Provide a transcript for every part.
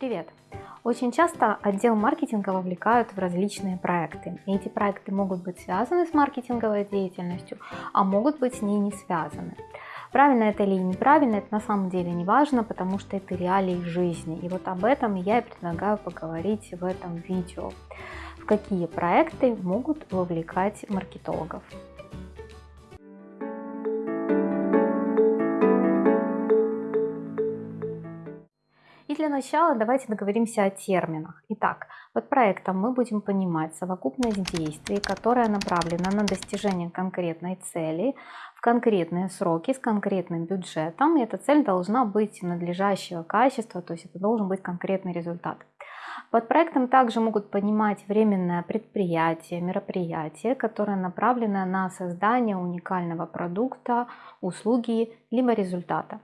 Привет! Очень часто отдел маркетинга вовлекают в различные проекты. Эти проекты могут быть связаны с маркетинговой деятельностью, а могут быть с ней не связаны. Правильно это или неправильно, это на самом деле не важно, потому что это реалии жизни. И вот об этом я и предлагаю поговорить в этом видео. В какие проекты могут вовлекать маркетологов. Для начала давайте договоримся о терминах. Итак, под проектом мы будем понимать совокупность действий, которая направлена на достижение конкретной цели в конкретные сроки с конкретным бюджетом. И эта цель должна быть надлежащего качества, то есть это должен быть конкретный результат. Под проектом также могут понимать временное предприятие, мероприятие, которое направлено на создание уникального продукта, услуги либо результата.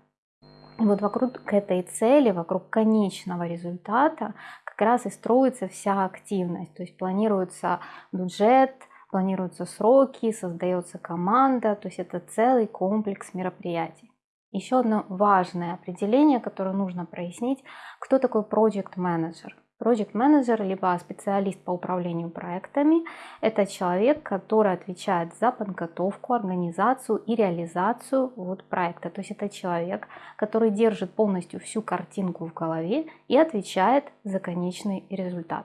Вот вокруг этой цели, вокруг конечного результата как раз и строится вся активность. То есть планируется бюджет, планируются сроки, создается команда, то есть это целый комплекс мероприятий. Еще одно важное определение, которое нужно прояснить, кто такой project manager. Project менеджер либо специалист по управлению проектами – это человек, который отвечает за подготовку, организацию и реализацию вот проекта. То есть это человек, который держит полностью всю картинку в голове и отвечает за конечный результат.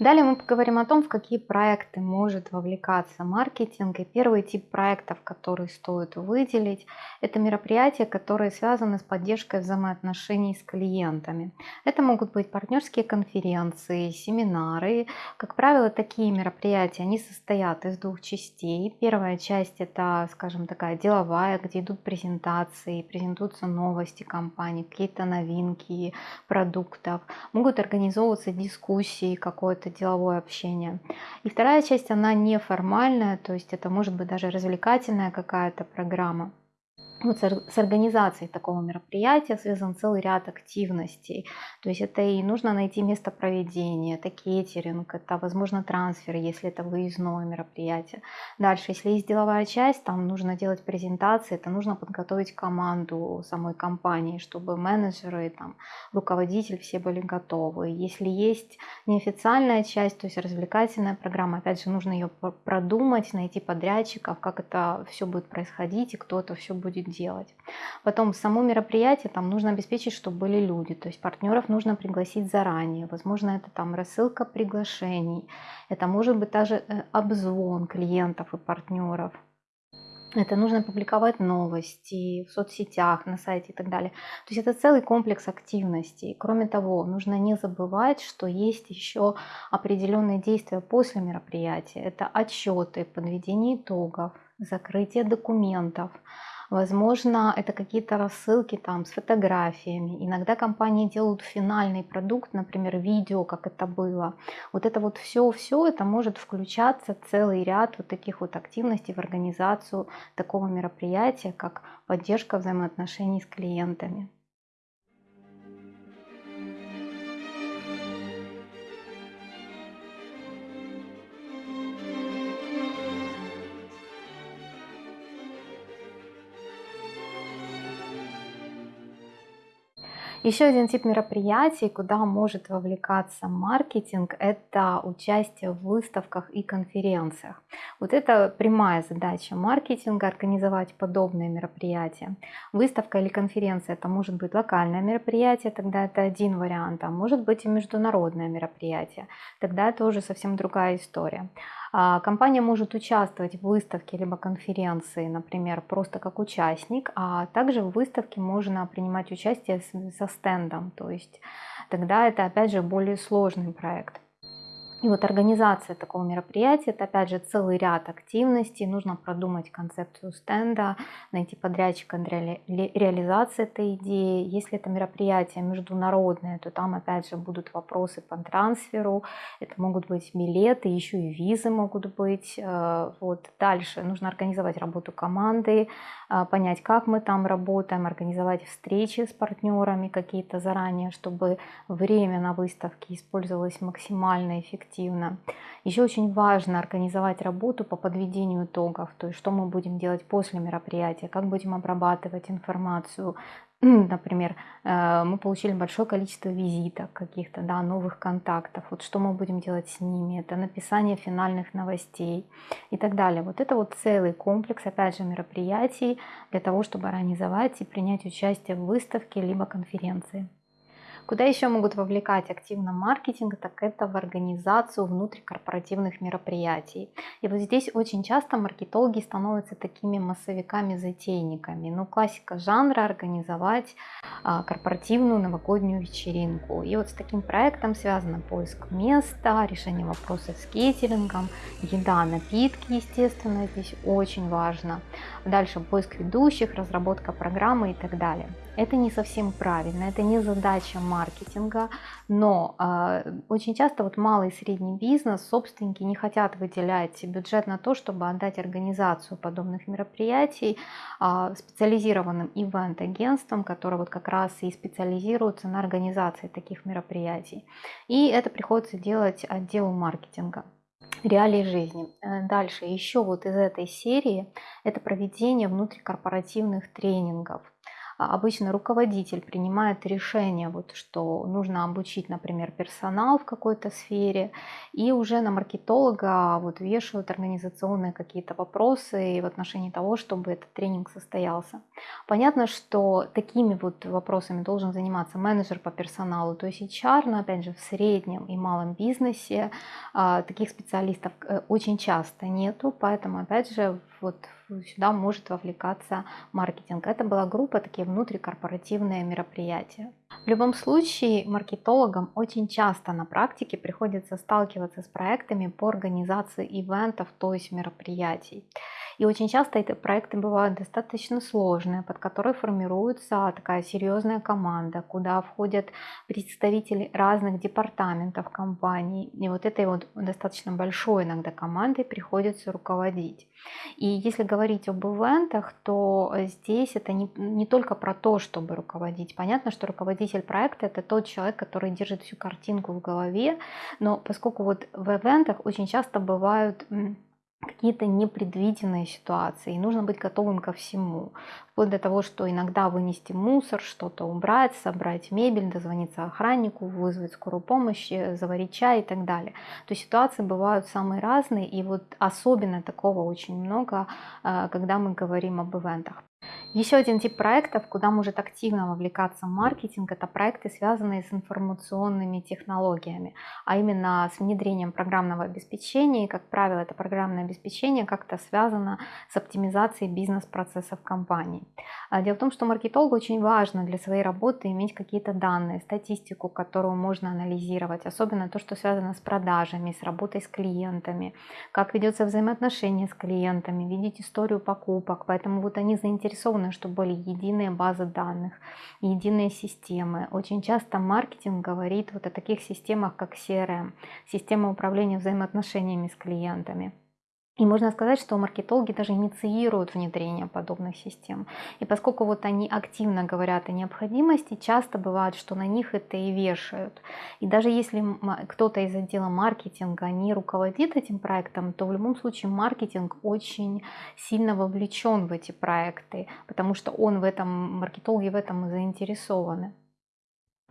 Далее мы поговорим о том, в какие проекты может вовлекаться маркетинг. И первый тип проектов, который стоит выделить, это мероприятия, которые связаны с поддержкой взаимоотношений с клиентами. Это могут быть партнерские конференции, семинары. Как правило, такие мероприятия, они состоят из двух частей. Первая часть это, скажем, такая деловая, где идут презентации, презентуются новости компании, какие-то новинки продуктов. Могут организовываться дискуссии, какое-то деловое общение. И вторая часть, она неформальная, то есть это может быть даже развлекательная какая-то программа вот с организацией такого мероприятия связан целый ряд активностей. То есть это и нужно найти место проведения, это кейтеринг, это, возможно, трансфер, если это выездное мероприятие. Дальше, если есть деловая часть, там нужно делать презентации, это нужно подготовить команду самой компании, чтобы менеджеры, там, руководитель все были готовы. Если есть неофициальная часть, то есть развлекательная программа, опять же, нужно ее продумать, найти подрядчиков, как это все будет происходить и кто это все будет делать. Потом само мероприятие, там нужно обеспечить, чтобы были люди, то есть партнеров нужно пригласить заранее, возможно это там рассылка приглашений, это может быть даже э, обзвон клиентов и партнеров. Это нужно публиковать новости в соцсетях, на сайте и так далее. То есть это целый комплекс активностей. Кроме того, нужно не забывать, что есть еще определенные действия после мероприятия. Это отчеты, подведение итогов, закрытие документов, Возможно, это какие-то рассылки там с фотографиями. Иногда компании делают финальный продукт, например, видео, как это было. Вот это вот все-все, это может включаться целый ряд вот таких вот активностей в организацию такого мероприятия, как поддержка взаимоотношений с клиентами. Еще один тип мероприятий, куда может вовлекаться маркетинг, это участие в выставках и конференциях. Вот это прямая задача маркетинга организовать подобные мероприятия. Выставка или конференция это может быть локальное мероприятие, тогда это один вариант, а может быть и международное мероприятие, тогда это уже совсем другая история. А, компания может участвовать в выставке либо конференции, например, просто как участник, а также в выставке можно принимать участие со стендом, то есть тогда это опять же более сложный проект. И вот организация такого мероприятия, это опять же целый ряд активностей. Нужно продумать концепцию стенда, найти подрядчика для реализации этой идеи. Если это мероприятие международное, то там опять же будут вопросы по трансферу. Это могут быть билеты, еще и визы могут быть. Э, вот дальше нужно организовать работу команды, э, понять, как мы там работаем, организовать встречи с партнерами какие-то заранее, чтобы время на выставке использовалось максимально эффективно эффективно. Еще очень важно организовать работу по подведению итогов, то есть что мы будем делать после мероприятия, как будем обрабатывать информацию. Например, э, мы получили большое количество визиток каких-то, да, новых контактов. Вот что мы будем делать с ними? Это написание финальных новостей и так далее. Вот это вот целый комплекс, опять же, мероприятий для того, чтобы организовать и принять участие в выставке либо конференции. Куда еще могут вовлекать активно маркетинг, так это в организацию внутрикорпоративных мероприятий. И вот здесь очень часто маркетологи становятся такими массовиками-затейниками. Ну, классика жанра организовать а, корпоративную новогоднюю вечеринку. И вот с таким проектом связано поиск места, решение вопросов с кейтерингом, еда, напитки, естественно, здесь очень важно. Дальше поиск ведущих, разработка программы и так далее. Это не совсем правильно, это не задача маркетинга, но э, очень часто вот малый и средний бизнес, собственники не хотят выделять бюджет на то, чтобы отдать организацию подобных мероприятий э, специализированным ивент-агентствам, которые вот как раз и специализируются на организации таких мероприятий. И это приходится делать отделу маркетинга реалии жизни. Э, дальше еще вот из этой серии это проведение внутрикорпоративных тренингов. А, обычно руководитель принимает решение, вот, что нужно обучить, например, персонал в какой-то сфере, и уже на маркетолога вот, вешают организационные какие-то вопросы в отношении того, чтобы этот тренинг состоялся. Понятно, что такими вот вопросами должен заниматься менеджер по персоналу, то есть HR, но опять же в среднем и малом бизнесе а, таких специалистов э, очень часто нету, поэтому опять же вот сюда может вовлекаться маркетинг. Это была группа такие внутрикорпоративные мероприятия. В любом случае, маркетологам очень часто на практике приходится сталкиваться с проектами по организации ивентов, то есть мероприятий. И очень часто эти проекты бывают достаточно сложные, под которые формируется такая серьезная команда, куда входят представители разных департаментов компании. И вот этой вот достаточно большой иногда командой приходится руководить. И если говорить об ивентах, то здесь это не, не только про то, чтобы руководить. Понятно, что руководитель проекта это тот человек, который держит всю картинку в голове, но поскольку вот в ивентах очень часто бывают какие-то непредвиденные ситуации, и нужно быть готовым ко всему. Вплоть до того, что иногда вынести мусор, что-то убрать, собрать мебель, дозвониться охраннику, вызвать скорую помощь, э, заварить чай и так далее. То есть ситуации бывают самые разные, и вот особенно такого очень много, э, когда мы говорим об ивентах. Еще один тип проектов, куда может активно вовлекаться маркетинг, это проекты, связанные с информационными технологиями, а именно с внедрением программного обеспечения. И, как правило, это программное обеспечение как-то связано с оптимизацией бизнес-процессов компании. А дело в том, что маркетологу очень важно для своей работы иметь какие-то данные, статистику, которую можно анализировать, особенно то, что связано с продажами, с работой с клиентами, как ведется взаимоотношение с клиентами, видеть историю покупок. Поэтому вот они заинтересованы заинтересованы, чтобы были единые базы данных, единые системы. Очень часто маркетинг говорит вот о таких системах, как CRM, система управления взаимоотношениями с клиентами. И можно сказать, что маркетологи даже инициируют внедрение подобных систем. И поскольку вот они активно говорят о необходимости, часто бывает, что на них это и вешают. И даже если кто-то из отдела маркетинга не руководит этим проектом, то в любом случае маркетинг очень сильно вовлечен в эти проекты, потому что он в этом, маркетологи в этом и заинтересованы.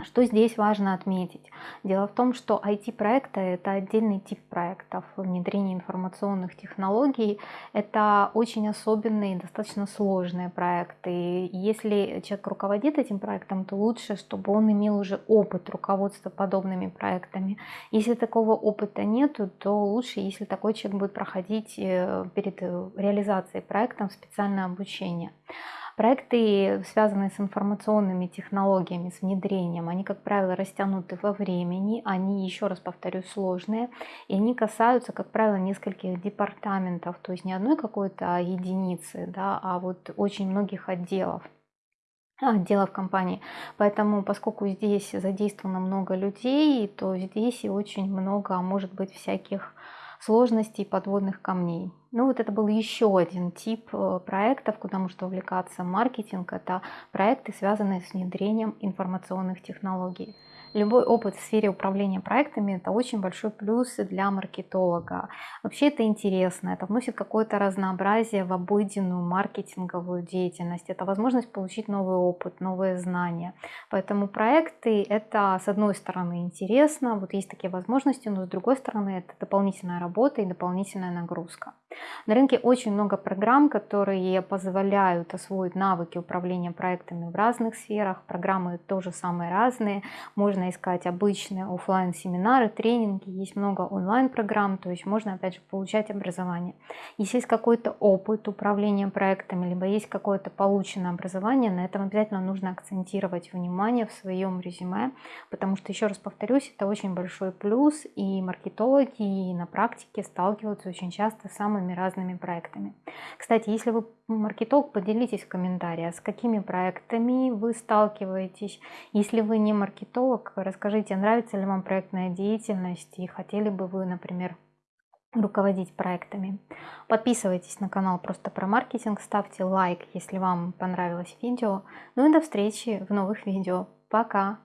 Что здесь важно отметить? Дело в том, что IT-проекты – это отдельный тип проектов. Внедрение информационных технологий – это очень особенные, достаточно сложные проекты. если человек руководит этим проектом, то лучше, чтобы он имел уже опыт руководства подобными проектами. Если такого опыта нет, то лучше, если такой человек будет проходить э, перед э, реализацией проекта специальное обучение. Проекты, связанные с информационными технологиями, с внедрением, они, как правило, растянуты во времени, они, еще раз повторю, сложные, и они касаются, как правило, нескольких департаментов, то есть не одной какой-то единицы, да, а вот очень многих отделов отделов компании. Поэтому, поскольку здесь задействовано много людей, то здесь и очень много, может быть, всяких сложностей подводных камней. Ну вот это был еще один тип э, проектов, куда может увлекаться маркетинг. Это проекты, связанные с внедрением информационных технологий любой опыт в сфере управления проектами это очень большой плюс для маркетолога. Вообще это интересно, это вносит какое-то разнообразие в обыденную маркетинговую деятельность. Это возможность получить новый опыт, новые знания. Поэтому проекты это с одной стороны интересно, вот есть такие возможности, но с другой стороны это дополнительная работа и дополнительная нагрузка. На рынке очень много программ, которые позволяют освоить навыки управления проектами в разных сферах. Программы тоже самые разные. Можно искать обычные офлайн семинары тренинги, есть много онлайн-программ, то есть можно опять же получать образование. Если есть какой-то опыт управления проектами, либо есть какое-то полученное образование, на этом обязательно нужно акцентировать внимание в своем резюме, потому что, еще раз повторюсь, это очень большой плюс, и маркетологи и на практике сталкиваются очень часто с самыми самыми разными проектами. Кстати, если вы маркетолог, поделитесь в комментариях, с какими проектами вы сталкиваетесь. Если вы не маркетолог, расскажите, нравится ли вам проектная деятельность и хотели бы вы, например, руководить проектами. Подписывайтесь на канал просто про маркетинг, ставьте лайк, если вам понравилось видео. Ну и до встречи в новых видео. Пока!